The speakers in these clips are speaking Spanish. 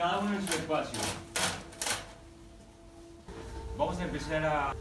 cada uno en su espacio. Vamos a empezar a...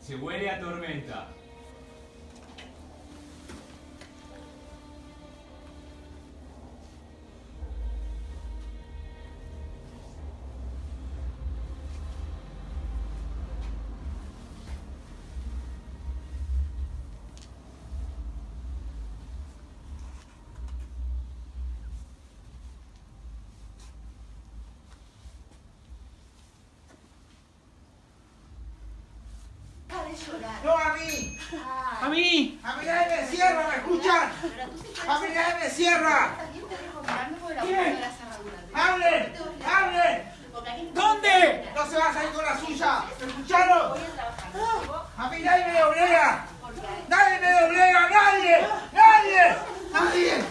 Se huele a tormenta. No a mí. ¡A mí! A mí nadie me cierra, ¿me escuchan? A mí nadie me cierra. ¿Quién. ¡Hablen! ¡Hablen! ¿Dónde? No se va a salir con la suya. ¿Me escucharon? voy a mí nadie me doblega. Nadie me doblega, nadie. Nadie. Nadie.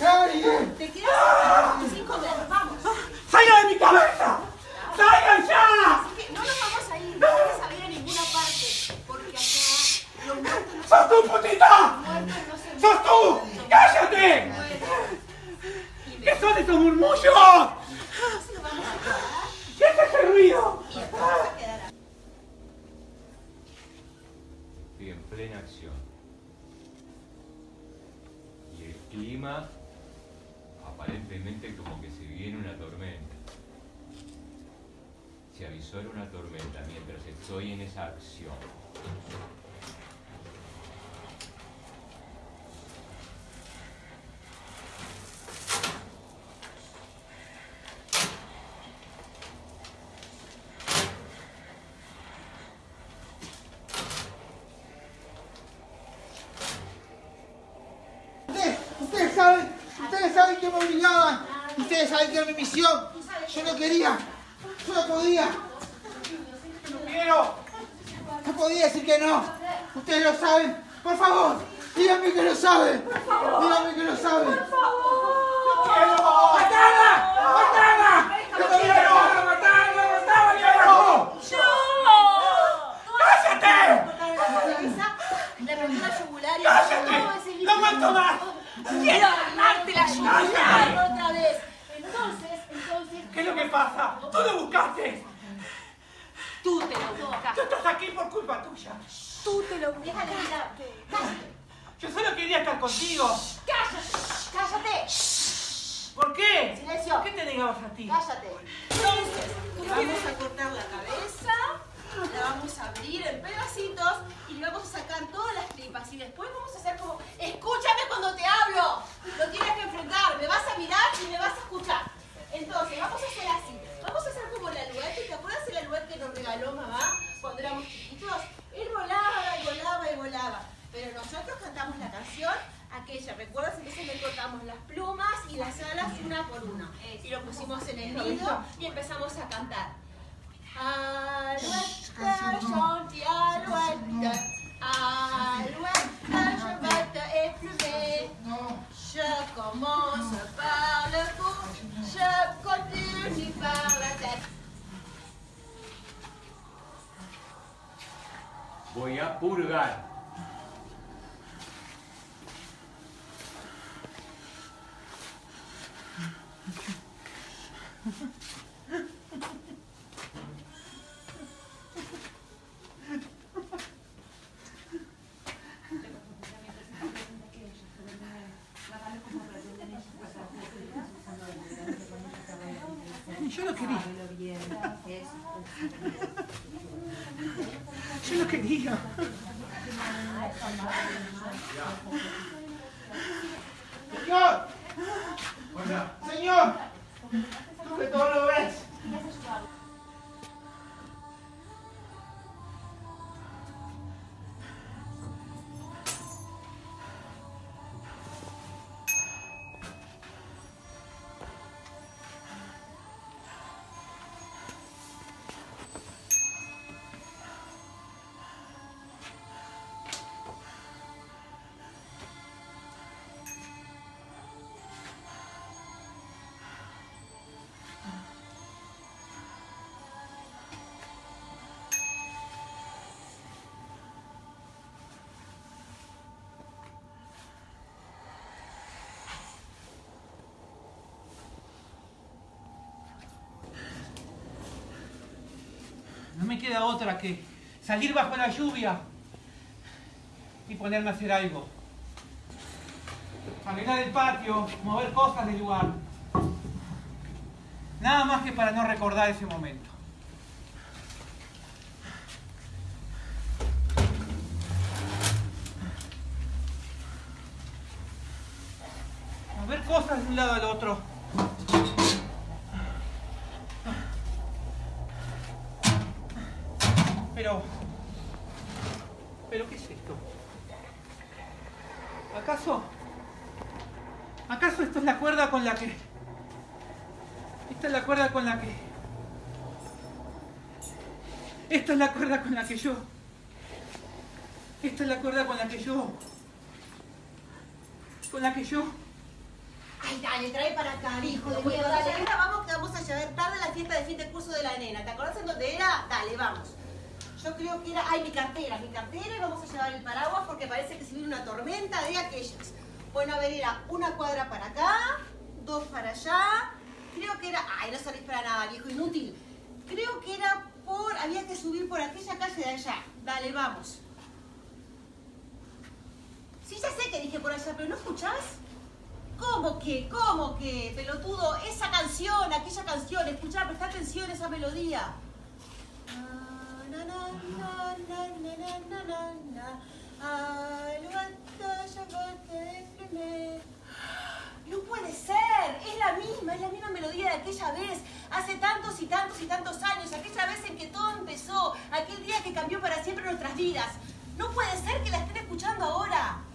Nadie. te quedas sin comer. Vamos. ¡Salga de mi cabeza! ¡Salgan ya! Así que no nos vamos a ir. No vamos a ir a ninguna parte. Porque acá los muertos no ¡Sos tú, putita! ¡Sos tú! ¡Cállate! ¿Qué son estos murmullos? ¿Qué es ese ruido? Estoy en plena acción. Y el clima, aparentemente como que se viene una tormenta. Se avisó era una tormenta mientras estoy en esa acción. Ustedes, ustedes saben, ustedes saben que me obligaban. Ustedes saben que era mi misión. Yo no quería. Yo no podía. No quiero. No podía decir que no. Ustedes lo saben. Por favor, díganme que lo saben. Díganme que lo saben. ¡Matala! ¡Matala! ¡No quiero! ¡Matala! ¡Matala, carajo! ¡Cállate! Le rompió la yugular y ¡Cállate! ese ¡No aguanto más! Quiero agarrarte la yugular otra vez. Entonces, entonces. ¿Qué es lo que pasa? ¡Tú lo buscaste! Tú te lo ¡Tú buscaste. estás aquí por culpa tuya! Tú te lo buscaste. Cállate. Cállate. Yo solo quería estar contigo. Cállate. Cállate. ¿Por qué? Silencio. ¿Por qué te negabas a ti? Cállate. Entonces, le vamos a cortar la cabeza, la vamos a abrir en pedacitos y le vamos a sacar todas las tripas. Y después vamos a hacer como, escúchame cuando te hablo. Lo tienes que enfrentar. Me vas a mirar y me vas a escuchar. Entonces, vamos a hacer así. Vamos a hacer como la aluete. ¿Te acuerdas el aluete que nos regaló mamá cuando éramos chiquitos? Él volaba y volaba y volaba. Pero nosotros cantamos la canción aquella, ¿recuerdas? Entonces le cortamos las plumas y las alas una por una. Y lo pusimos en el nido y empezamos a cantar. Alouette, chante, alouette, alouette, je vais te éplumer. Je commence par le cou, je continue par la tête. Voy a purgar. Señor. Señor. Queda otra que salir bajo la lluvia y ponerme a hacer algo. Arreglar el patio, mover cosas del lugar. Nada más que para no recordar ese momento. Mover cosas de un lado al otro. Pero... ¿Pero qué es esto? ¿Acaso... ¿Acaso esto es la cuerda con la que... Esta es la cuerda con la que... Esta es la cuerda con la que yo... Esta es la cuerda con la que yo... Con la que yo... Ay, dale, trae para acá, hijo de miedo. Dale, vamos que vamos a llegar tarde a la fiesta de fin de curso de la nena. ¿Te acordás en dónde era? Dale, vamos. Yo creo que era... Ay, mi cartera, mi cartera vamos a llevar el paraguas porque parece que se viene una tormenta de aquellas. Bueno, a ver, era una cuadra para acá, dos para allá. Creo que era... Ay, no salís para nada, viejo, inútil. Creo que era por... Había que subir por aquella calle de allá. Dale, vamos. Sí, ya sé que dije por allá, pero ¿no escuchás? ¿Cómo que? ¿Cómo que? Pelotudo, esa canción, aquella canción, escuchá, presta atención a esa melodía. No puede ser, es la misma, es la misma melodía de aquella vez, hace tantos y tantos y tantos años, aquella vez en que todo empezó, aquel día que cambió para siempre nuestras vidas. No puede ser que la estén escuchando ahora.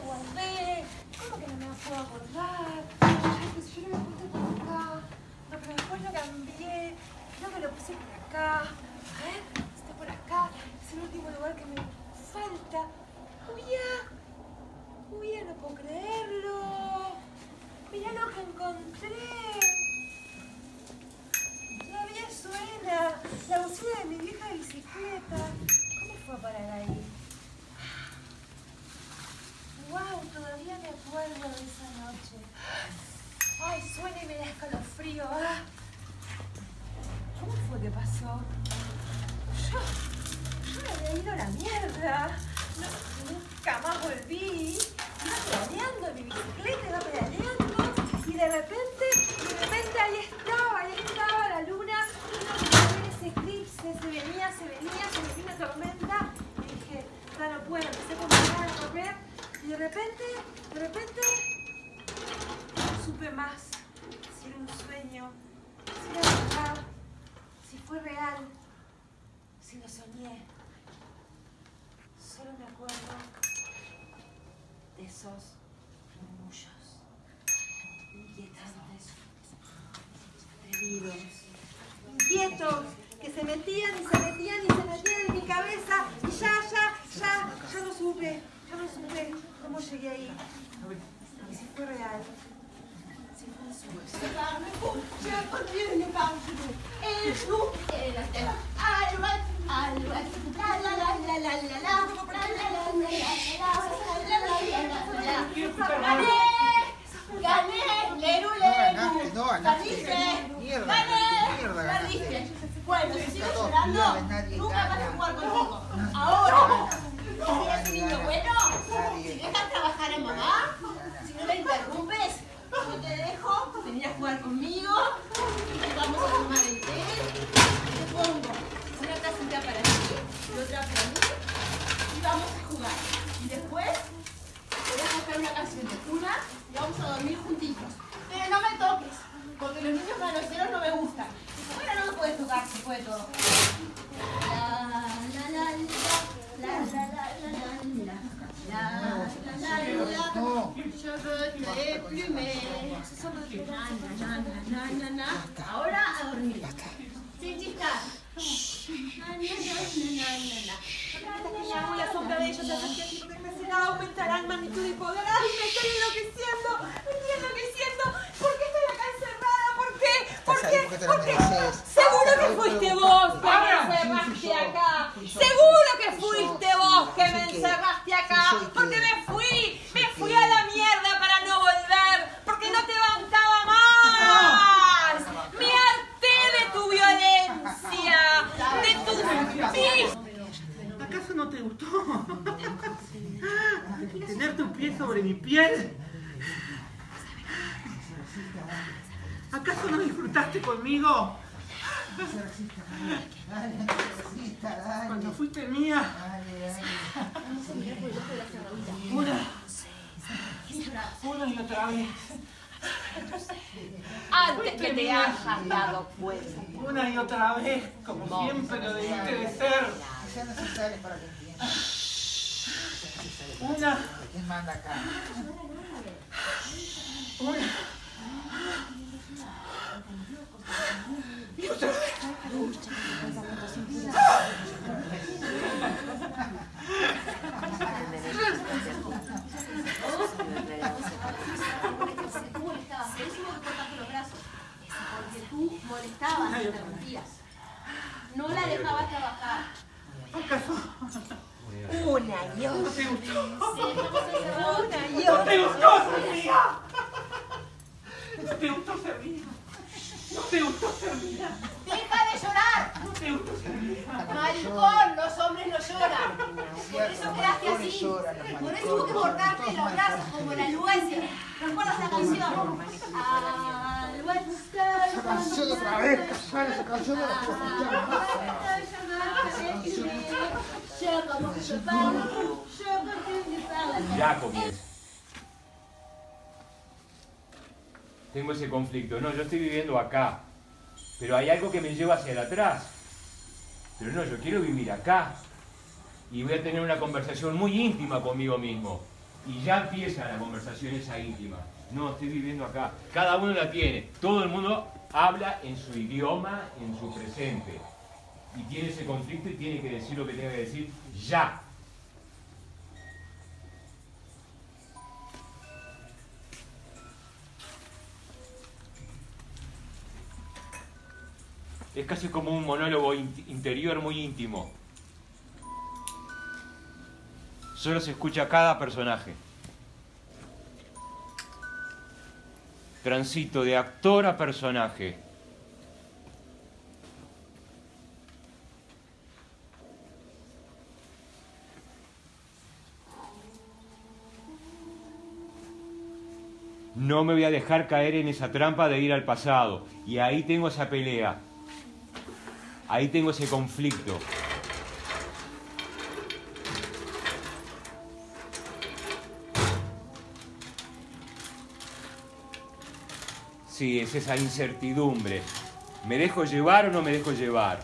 Guardé? ¿Cómo que no me puedo acordar? Ay, pues yo no me puse por acá. No, pero después lo cambié. Creo que lo puse por acá. Ver, está por acá. Es el último lugar que me falta. ¡Julia! ¡Julia, no puedo creerlo! Mirá lo que encontré. Todavía suena. La bocina de mi vieja bicicleta. ¿Cómo fue a parar ahí? Wow, todavía me acuerdo de esa noche. Ay, suena y me da escalofrío. ah. ¿Cómo fue que pasó? Yo, yo me había ido a la mierda. No, nunca más volví. Iba pedaleando mi bicicleta, iba pedaleando. Y de repente, de repente ahí estaba, ahí estaba la luna. A ver ese eclipse, se venía, se venía, se venía una tormenta. Y dije, no puedo, empecé a caminar, a correr. Y de repente, de repente, no supe más si era un sueño, si era verdad, si fue real, si lo soñé. Solo me acuerdo de esos murmullos inquietantes, atrevidos, inquietos, que se metían y se metían y se metían en mi cabeza cómo llegué ahí. Y si fue real. Si fue un sueño. ¡Gané! ¡Leru, leru! No, ganaste, no, ¡Mierda! ¡Gané! ¡Mierda, ganaste! Bueno, si sigues llorando, nunca vas a jugar conmigo! Ahora... Bueno, si dejas trabajar a mamá, si no la interrumpes, yo te dejo venir a jugar conmigo, vamos a tomar el té, te pongo una tacita para ti y otra para mí, y vamos a jugar. Y después te voy a buscar una canción de cuna y vamos a dormir juntitos. Pero no me toques, porque los niños manoseros no me gustan. Bueno, no me puedes tocar, se puede todo. de plume. Ahora a dormir. Sin chistar. La sombra de ellos la aumentarán magnitud y poder. ¡Ay, me estoy enloqueciendo! ¡Me estoy enloqueciendo! ¿Por qué estoy acá encerrada? ¿Por qué? ¿Por qué? ¿Por qué? Seguro que fuiste vos que me encerraste acá. Seguro que fuiste vos que me encerraste no disfrutaste conmigo Dale, Andresita, dale. cuando fuiste mía? Dale, dale. Una. Una y otra vez. Antes que te hayas dado cuenta. Una y otra vez, como siempre lo debiste de ser. Sean necesarias para que entiendas. Una. ¿Quién manda acá? Una molestabas, interrumpías. No la dejabas Una y otra. ¿No te ¿No te gustó, Sofía? No te gustó ser mía. No te gustó ser mía. ¡Deja de llorar! No te gustó ser mía. Maricón, los hombres no lloran. Por eso quedaste así. Por eso hubo que cortarte los brazos como la Luencia. ¿Recuerdas la canción? Esa canción otra vez, esa canción de la Ya comienzo. Tengo ese conflicto. No, yo estoy viviendo acá. Pero hay algo que me lleva hacia el atrás. Pero no, yo quiero vivir acá. Y voy a tener una conversación muy íntima conmigo mismo. Y ya empieza la conversación esa íntima. No, estoy viviendo acá. Cada uno la tiene. Todo el mundo habla en su idioma, en su presente. Y tiene ese conflicto y tiene que decir lo que tiene que decir ya. Es casi como un monólogo in- interior muy íntimo. Solo se escucha cada personaje. Transito de actor a personaje. No me voy a dejar caer en esa trampa de ir al pasado. Y ahí tengo esa pelea. Ahí tengo ese conflicto. Sí, es esa incertidumbre. ¿Me dejo llevar o no me dejo llevar?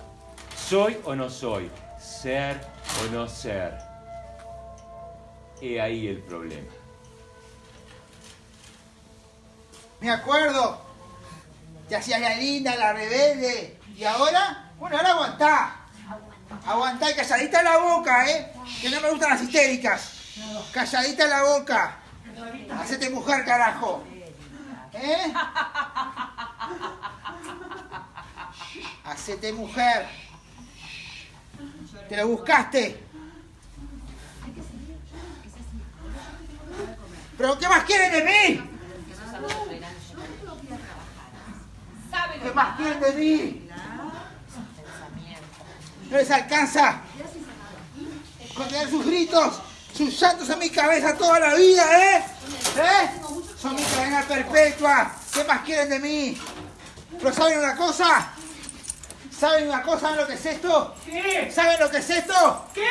¿Soy o no soy? ¿Ser o no ser? He ahí el problema. Me acuerdo. Te hacías la linda, la rebelde. Y ahora, bueno, ahora aguantá. Aguantá y calladita la boca, ¿eh? Que no me gustan las histéricas. Calladita la boca. Hacete mujer, carajo. ¿Eh? Hacete mujer. Te lo buscaste. ¿Pero qué más quieren de mí? ¿Qué más quieren de mí? No les alcanza con tener sus gritos, sus llantos en mi cabeza toda la vida, ¿eh? ¿Eh? Son mi cadena perpetua. ¿Qué más quieren de mí? ¿Pero saben una cosa? ¿Saben una cosa? ¿Saben lo que es esto? ¿Qué? ¿Saben lo que es esto? ¿Qué?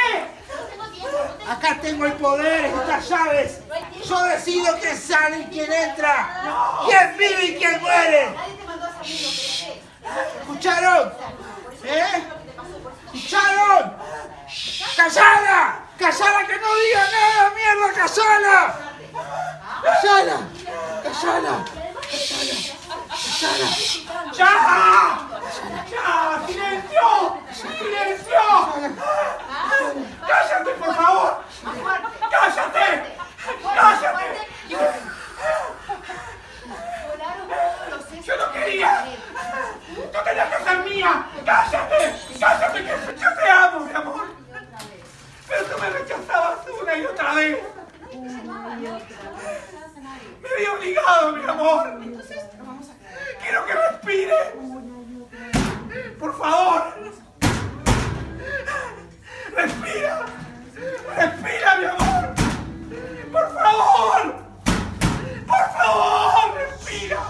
Acá tengo el poder, estas llaves. Yo decido quién sale y quién entra. Quién vive y quién muere. ¿Escucharon? ¿Eh? ¿Escucharon? ¡Callala! ¡Callala que no diga nada, mierda! ¡Callala! ¡Callala! ¡Callala! ¡Callala! ¡Ya! ¡Ya! ¡Silencio! ¡Silencio! ¡Cállate, por favor! ¡Cállate! ¡Cállate! ¡Yo no quería! ¡Tú tenías que ser mía! ¡Cállate! ¡Cállate! Que yo te amo, mi amor! Pero tú me rechazabas una y otra vez. Me vi obligado, mi amor. Quiero que respire. Por favor. Respira. Respira, mi amor. Por favor. Por favor, respira.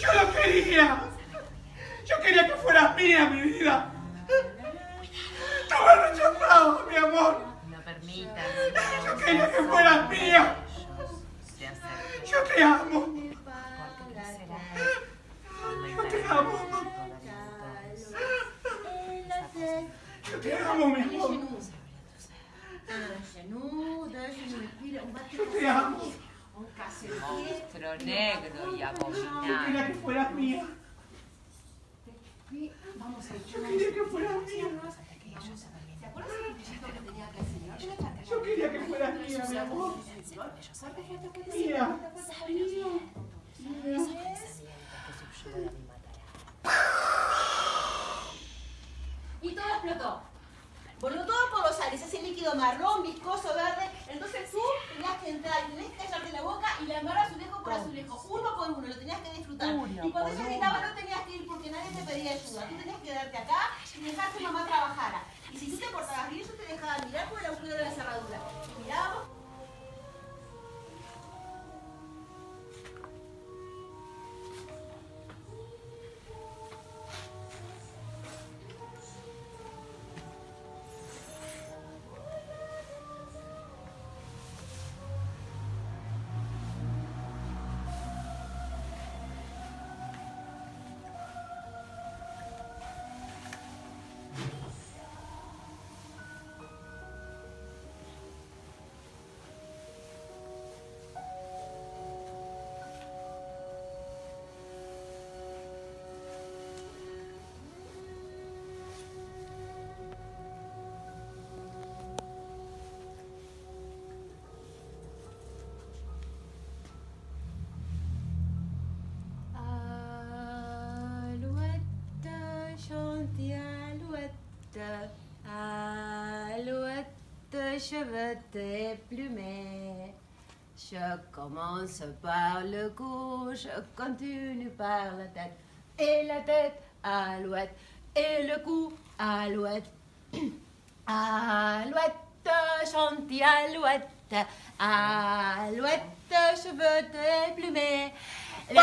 Yo lo quería. Yo quería que fueras mía, mi vida. Tú me rechazabas, mi amor. No permitan. Yo quería que fueras mía. Se acerquen. Yo te amo. Porque crecerán. Yo te amo. Yo te amo, mi amor. Yo te amo. Monstruo negro y Yo abominable. quería que fueras mía. Yo quería que fueras mía. Yo quería que fueras mía, mi amor. Mía. Y todo explotó. Voló todo por los aires, ese líquido marrón, viscoso, verde. Entonces tú tenías que entrar tenías que callarte la boca y lamar azulejo por azulejo, uno por uno, lo tenías que disfrutar. Y cuando ella gritaba no tenías que ir porque nadie te pedía ayuda. Tú tenías que quedarte acá y dejar que mamá trabajara. Y si tú te portabas bien, yo te dejaba mirar por el agujero de la cerradura. Mirábamos Je cheveux déplumés. Je commence par le cou, je continue par la tête, et la tête alouette, et le cou alouette. Alouette, chantier alouette, alouette, cheveux déplumés. Les